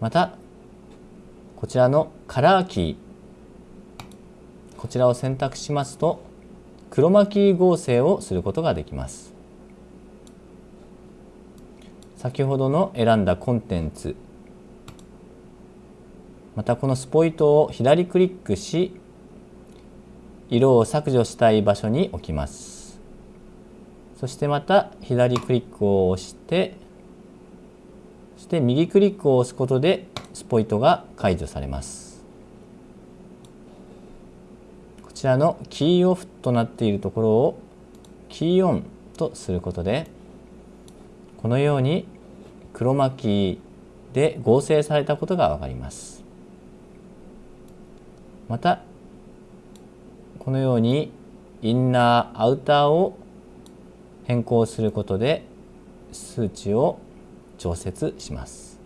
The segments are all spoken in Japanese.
またこちらのカラーキー。こちらを選択しますとクロマキー合成をすることができます。先ほどの選んだコンテンツ。またこのスポイトを左クリックし色を削除したい場所に置きます。そしてまた左クリックを押してして右クリックを押すことでスポイトが解除されます。こちらのキーオフとなっているところをキーオンとすることでこのように黒巻きで合成されたことがわかります。またこのようにインナーアウターを変更することで数値を調節します。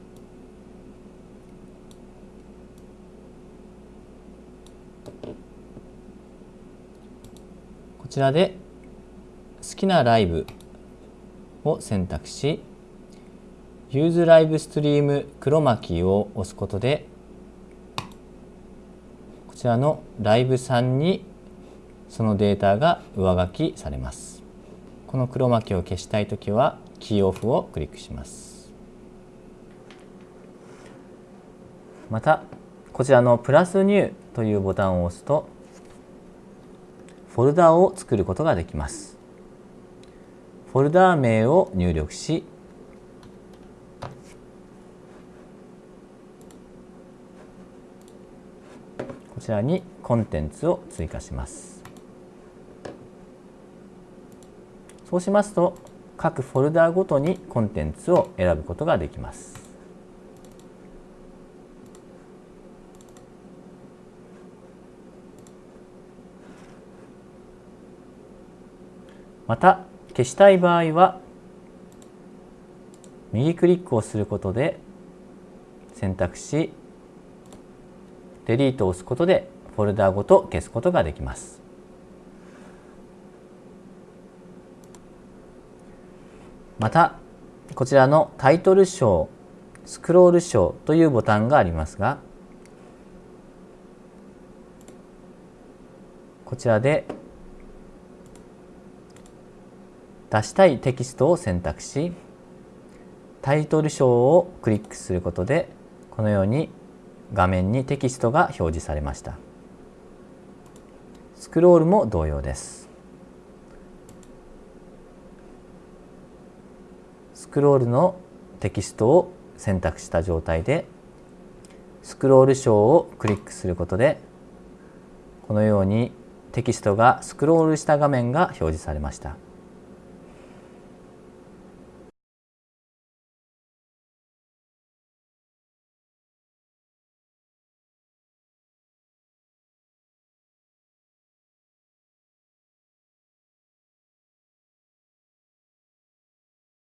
こちらで好きなライブを選択し Use Live Stream 黒巻きを押すことでこちらのライブさんにそのデータが上書きされます。この黒巻きを消したいときはキーオフをクリックします。またこちらのプラスニューというボタンを押すとフォルダーを作ることができます。フォルダー名を入力しこちらにコンテンツを追加します。そうしますと各フォルダーごとにコンテンツを選ぶことができます。また消したい場合は右クリックをすることで選択しデリートを押すことでフォルダごと消すことができます。またこちらのタイトル章スクロール章というボタンがありますがこちらで出したいテキストを選択しタイトル章をクリックすることでこのように画面にテキストが表示されましたスクロールも同様ですスクロールのテキストを選択した状態でスクロール章をクリックすることでこのようにテキストがスクロールした画面が表示されました。